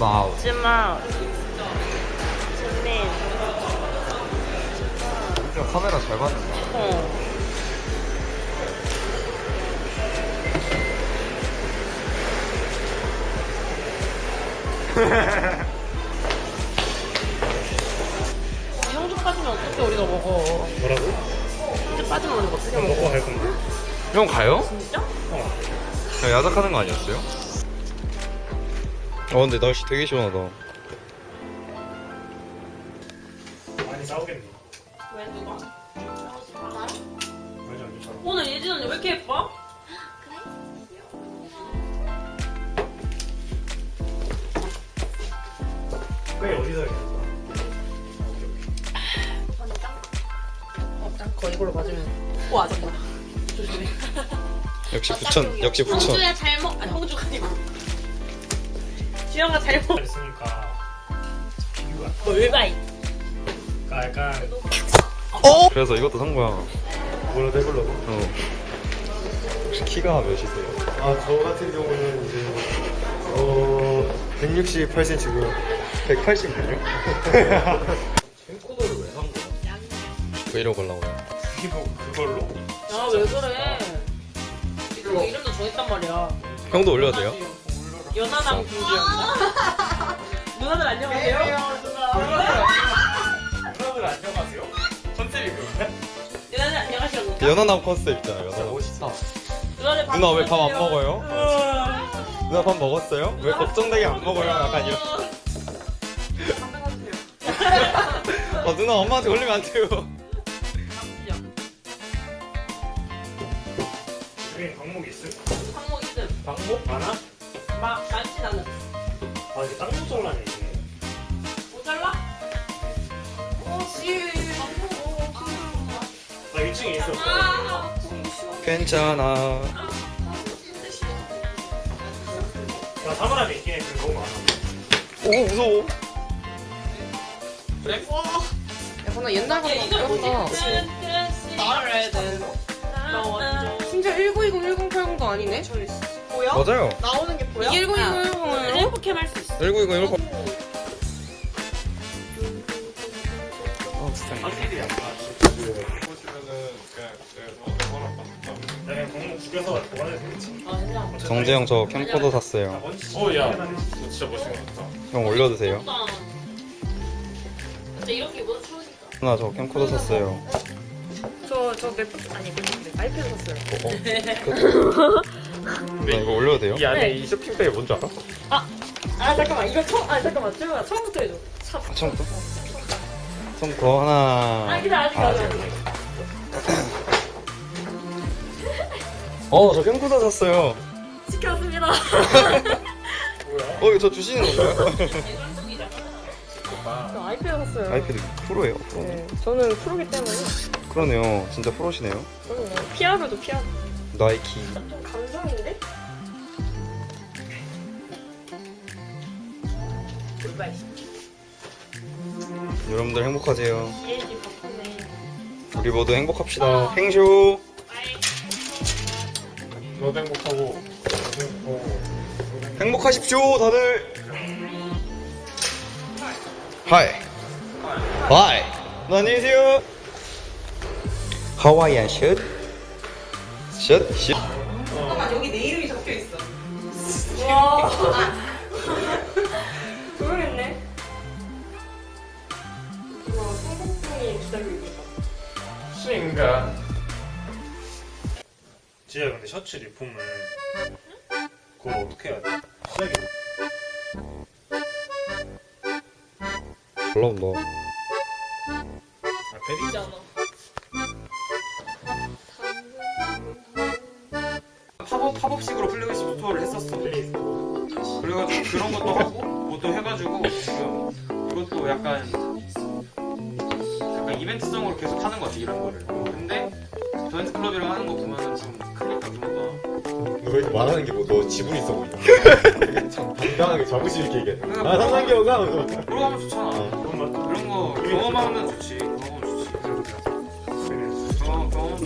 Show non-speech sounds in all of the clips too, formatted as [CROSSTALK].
와우. 찜아 진민 진짜 카메라 잘 받는다. 어 [LAUGHS] 형주 빠지면 어떻게 우리가 먹어 뭐라고? 형주 빠지면 우리가 어떻게 먹어 먹고 갈 건데. 형 가요? 진짜? 어. 야, 야작하는 거 아니었어요? 어 근데 날씨 되게 시원하다. 많이 싸우겠네. 왜 누가? 괜찮아. 오늘 예진 언니 왜 이렇게 예뻐? 그게 어디서 해야 거 이걸로 맞으면 오 아줌마 조심해 역시 부천, 역시 부천. 홍주야 잘 먹.. 아니 홍주가 아니고 주영아 잘 먹.. 있으니까 비교가 뭘바이 그러니까 약간 그래서 이것도 산 거야. 뭐라도 해보려고. 어. 혹시 키가 몇이세요? 아, 저 같은 경우는 이제 어 168cm고요. 180이요? 캠코더를 왜 산 거야? 브이로그 하려고요. 이거 그걸로. 야왜 그래 이거 이름도 정했단 말이야 형도 올려도 돼요? 연하남 김주영 [LAUGHS] 누나들 안녕하세요 [LAUGHS] 누나들 안녕하세요? 컨셉이 그런가? 누나들 안녕하세요 연하남 컨셉 있잖아요. 연하남. 멋있다. 누나들 누나 왜 밥 안. 먹어요? 누나 밥 먹었어요? 왜 걱정되게 안 먹어요? 약간 이런. [LAUGHS] 아 누나 엄마한테 걸리면 안 돼요. 여기 방목이 있음? 항목 있음 방목? 많아? 막 많진 않은 아, 이게 땅콩 잘라네, 이게. 모자라? 어씨 나 1층에 있었어. 괜찮아. 나 사물함에 있긴 해. 너무 많아. 오 무서워. 약간 옛날 야 이거 같다. 뭐지? 나를 나 완전 심지어 1920, 1080도 아니네? 보여? 맞아요. 나오는 게 보여? 이게 1920, 1080이에요? 행복해 할수 있어 1920 1나 그냥 방목 죽여서 보관해도 되겠지. 아 진짜 정재영 저 캠코더 샀어요. 어, 야. 너 진짜 멋있는 것 같다. 형 올려주세요. 나 진짜 이렇게 추우니까 누나 저 캠코더 샀어요. 저, 저 맥북, 아니, 맥북, 아이패드 샀어요. [LAUGHS] 누나 이거 올려도 돼요? 이 안에 이 쇼핑백이 뭔지 알아? 아 잠깐만 이거 처음 아 잠깐만 쭈가 처음부터 해줘 참. 아, 처음부터? 처음부터 하나. 아 근데 아직 아직 아직 어, 저 캠코더 샀어요. 시켰습니다 뭐야? 어, 이거 저 주시는 건가요? 저 아이패드 샀어요. 아이패드 프로예요. 프로. 네, 저는 프로기 때문에. 그러네요. 진짜 프로시네요. 뭐 피아노도 피아노. 나이키. 좀 감성인데? 돌발 여러분들 행복하세요. 우리 모두 행복합시다. 행쇼. 너도 행복하고. 어. 행복하십시오, 다들. Hi. Hi. 너 안녕히 계세요. 하와이안 슛. 슛. 슛. 여기 내 이름이 적혀 있어. 와 모르겠네. 와, 성공풍이 기다리고 있다. 수인가? 지야 근데 셔츠 리폼을 그걸 어떻게 해야 돼? 시작이 올라온다. 아, 있잖아 팝업, 팝업식으로 플래그십 스토어를 했었어. 그래가지고 그런 것도 하고, 뭐또 해가지고, 지금 이것도 약간, 약간 이벤트성으로 계속 하는 것 같아, 이런 거를. 근데, 저한테 클럽이랑 하는 거 보면은 좀 크니까 그런 거. 너 이렇게 말하는 게 뭐 너 지분 있어 보이냐? 참 당당하게 자부심 있게 얘기해. 아, 상상기호가 그러고 하면 좋잖아. 그런 것 같아. 그런 거 경험하면 좋지. 경험하면 좋지. 경험, 경험.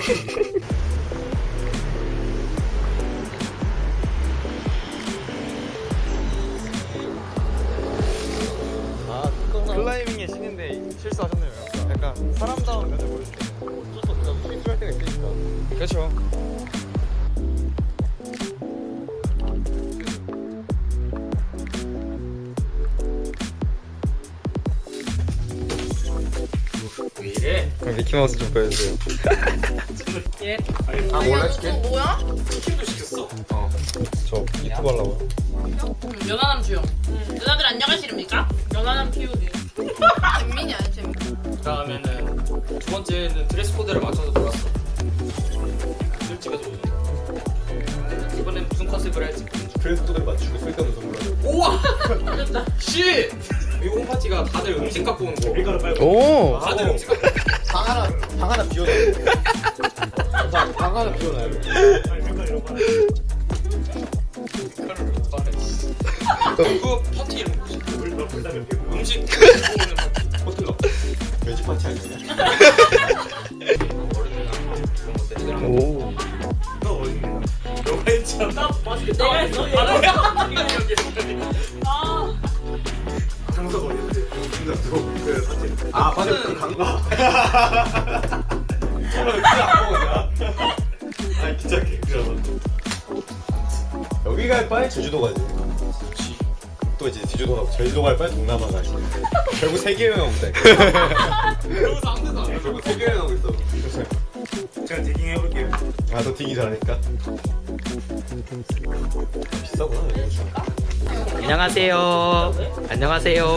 실수하셨네요. 약간 사람다운 면을 보여주세요. 어쩔 수 없다. 실수할 때가 있으니까. 그렇죠. 왜 이래? 그럼 미키마우스 좀 보여주세요. 예. 아, 몰라 해줄게. 뭐야? 치킨도 시켰어. 저 유튜브 하려고요. 음, 연하남 주영. 누나들 안녕하십니까? 연하남 POD. 재민이 아니 재민. 다음에는 두 번째는 드레스 코드를 맞춰서 돌았어. 솔직히 좀. 이번엔 무슨 컨셉을 할지. 그래서 또 맞추고 쓸데없는 선물하자. 우와! 됐다. 씨! 이 홈파티가 다들 음식 갖고 오는 거. 밀가루 빨고. 오. 다들 음식 갖고. 방 하나, 방 하나 비워놔요. 방, 방 하나 비워놔요. 밀가루를 빨아. 씨. 그 파티 이름 뭐지? 음식 오는 파티. 호텔러. 돼지 파티 아니냐? 오. 너가 했잖아. 내가 했어. 아, 내가 여기 여기. 맞아. 그 강가. 정말 그안 먹었냐? 아니, 진짜 개그잖아. 여기 갈 바에 제주도 가지. 또 이제 제주도 가고 제주도 갈 바에 동남아 가지. 결국 세계 여행 오고 있다. 그러고서 아무 데도 안 해. 결국 세계 여행 오고 있어. 제가 디깅 해볼게요. 아, 너 디기 잘하니까. 비싸구나. 안녕하세요. 안녕하세요.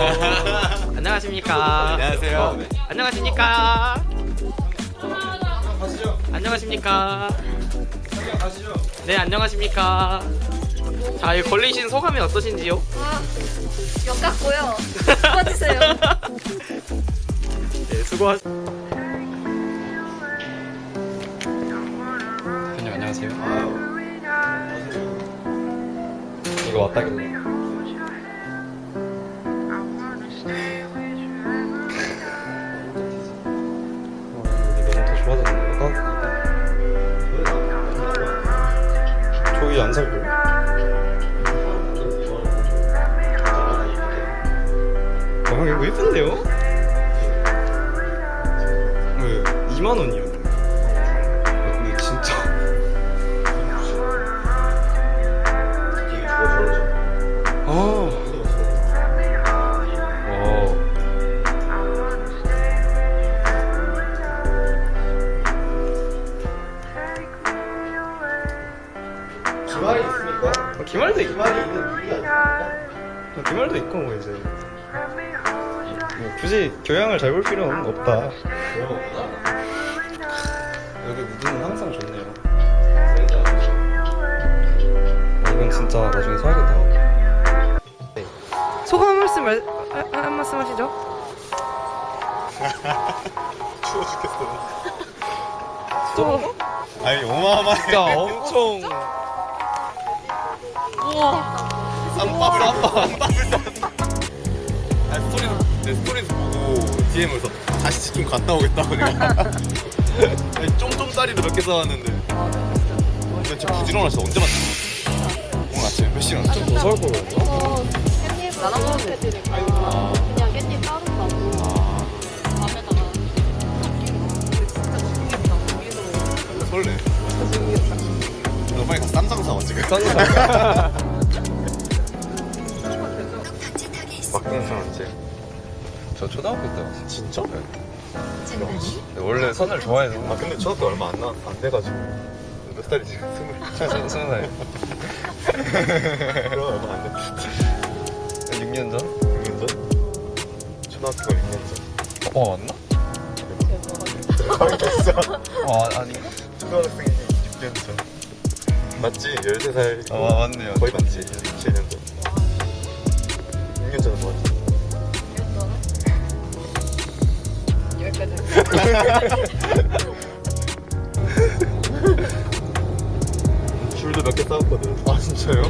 안녕하십니까. 안녕하세요. 안녕하십니까. 가시죠. 안녕하십니까. 가시죠. 네, 안녕하십니까. 자, 이 걸리신 소감이 어떠신지요? 아, 역 같고요. 뽑아주세요. 네, 수고하. 형님 안녕하세요. 이거 왔다길래. 어, 여 2만 원이요? 아, 근데 진짜. 아. 어. 기말이 있으니까. 어, 기말도 있고. 기말이 있는 이유가 있으니까. 어, 기말도 있고 뭐 이제. 뭐 굳이 교양을 잘 볼 필요는 없다. 여기 무드는 항상 좋네요. 어, 이건 진짜 나중에 사야겠다. 소감 한 말씀, 말, 아, 한 말씀 하시죠? [LAUGHS] 추워 죽겠어. 또, 아니, 어마어마해. 진짜 엄청. 우와. 쌈밥을 쌈밥 쌈밥을 아니 스토리 내 스토리에서 보고 DM에서 다시 집중 갔다 오겠다고 내가 쫌쫌짜리를 몇개 쌓았는데 근데 진짜 부지런하셔 언제 만났어? 오늘 아침에 몇 시간 좀더살 거예요. 깻잎 나눠 먹으면 되니까. 그냥 깻잎 따로 따고. 밥에다가. 설레 너 빨리 가서 쌈장 사와 지금 막공선 [LAUGHS] 언제? 저 초등학교 때 왔어요. 진짜? 네, 원래 선을 좋아해서. 아 근데 초등학교 얼마 안, 나, 안 돼가지고 몇 살이지? 스물 [LAUGHS] 스무 살. 그럼 얼마 안 됐지 6년 전? 6년 전? 초등학교 6년 전 어 맞나? 됐어 어 아, 아닌가? 초등학생이 6년 전 맞지? 13살 어 맞네요. 거의 맞지? 7년 전 6년 전에 뭐 했지? [LAUGHS] 귤도 몇 개 싸웠거든 아 진짜요?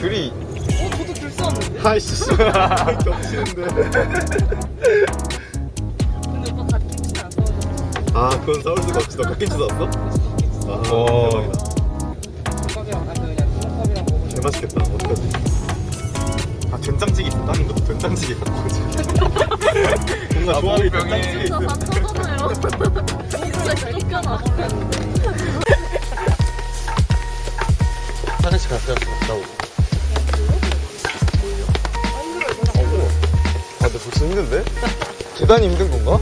귤이 어, 저도 줄 쏘았는데. 아이씨 [LAUGHS] 겹치는데 근데 오빠 다 김치는 안 싸워줘. 아 그건 싸울 수가 없지 너 갓김치 싸웠어? 아 와. 대박이다 콩밥이랑 아니 그냥 콩밥이랑 먹으면 개 맛있겠다 어떡하지? [LAUGHS] 아 된장찌개 거 된장찌개 갖고 오지 뭔가 조합이 된장찌개 진짜 다 터잖아요. 진짜 쫓겨나. 화장실 갔다 왔다고 아 근데 벌써 힘든데? 계단이 힘든 건가?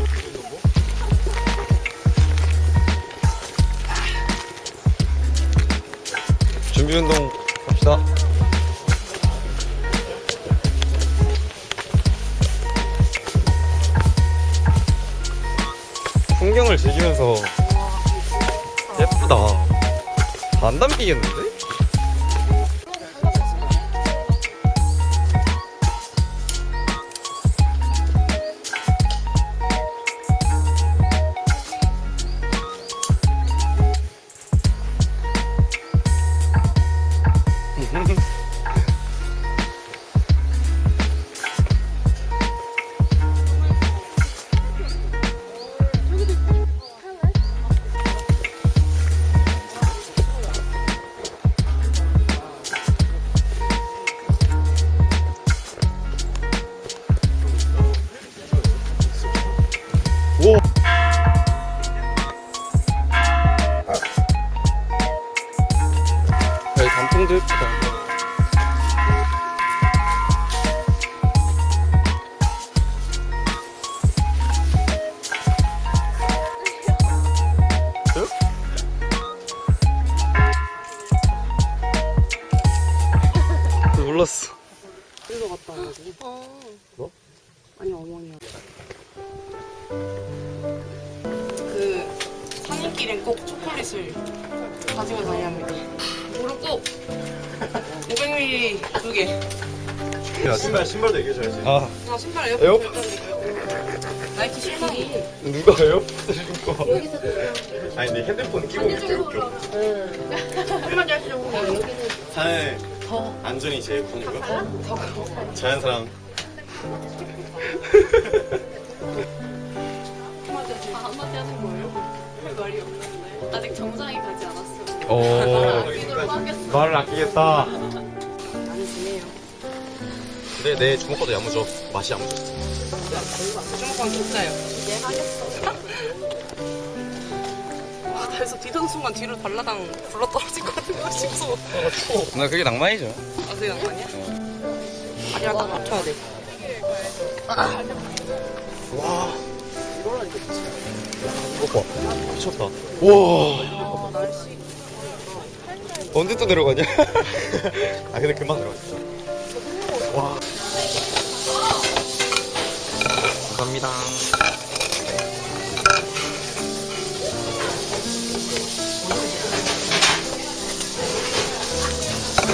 준비 운동 갑시다. 즐기면서 예쁘다. 다안 담기겠는데? 다녀야 합니다. 무릎 꼭 500ml 두 개. 야 신발 신발도 얘기해줘야지 아, 아 신발 에어? 에어컨 절단이고요. 나이키 실망이. 누가 에어팟을 신고 와? 아니 근데 핸드폰 끼고 오기 되게 웃겨 한마디 하시려고. 사회 안전이 제일 폰이고요 자연사랑 아, 한마디 하는 거예요? 할 말이 없는데. 아직 정상이 가지. 어, [LAUGHS] 아끼도록 하겠어. 말을 아끼겠다. 많이 지내요. 근데 내 주먹보다 야무져 맛이 야무져 주먹밥 진짜요. 이제 하겠어. 아, 그래서 뒤던 순간 뒤로 발라당 굴러 떨어질 것 같은 거 싶어. 나 그게 낭만이죠. 아, 그게 낭만이야? 아니야, 딱 맞춰야 돼. 이거 봐 미쳤다 와, 아, 날씨. 언제 또 내려가냐? [LAUGHS] 아 근데 금방 들어가 진짜 감사합니다.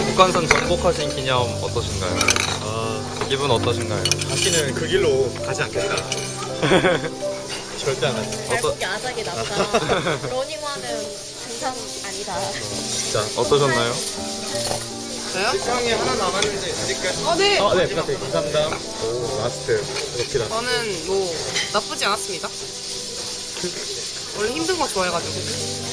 북한산 정복하신 기념 어떠신가요? 아 기분 어떠신가요? 다시는 그 길로 가지 않겠다 [LAUGHS] 절대 안 하지 발목이 아작이 났다. [LAUGHS] 러닝화는 등산 아니다. 진짜 어떠셨나요? 저요? 형이 하나 남았는데 드릴까요? 어, 네. 아, 네, 부탁드립니다. 감사합니다. 오, last. 이렇게다. 저는 뭐, 나쁘지 않았습니다. 원래 힘든 거 좋아해가지고.